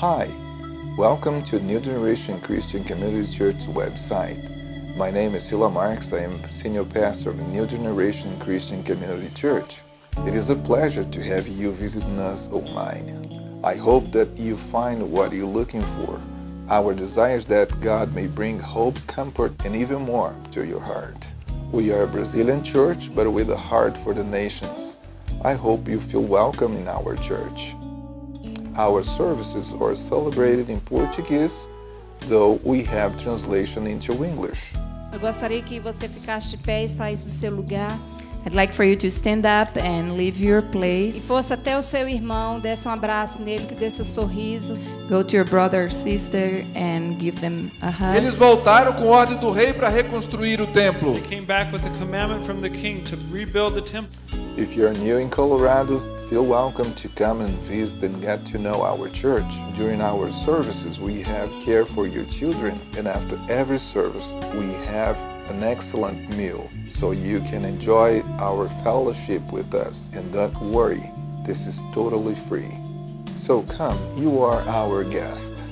Hi, welcome to New Generation Christian Community Church website. My name is Sila Marks. I am senior pastor of New Generation Christian Community Church. It is a pleasure to have you visiting us online. I hope that you find what you're looking for. Our desire is that God may bring hope, comfort, and even more to your heart. We are a Brazilian church, but with a heart for the nations. I hope you feel welcome in our church. Our services are celebrated in Portuguese, though we have translation into English. Eu gostaria que você ficasse de pé e saísse do seu lugar I'd like for you to stand up and leave your e place. fosse até o seu irmão, desse um abraço nele, que desse um sorriso. Go to your brother or sister and give them a hug. Eles voltaram com ordem do rei para reconstruir o templo. They came back with a commandment from the king to rebuild the temple. If you're new in Colorado, feel welcome to come and visit and get to know our church. During our services, we have care for your children, and after every service, we have an excellent meal so you can enjoy our fellowship with us. And don't worry, this is totally free. So come, you are our guest.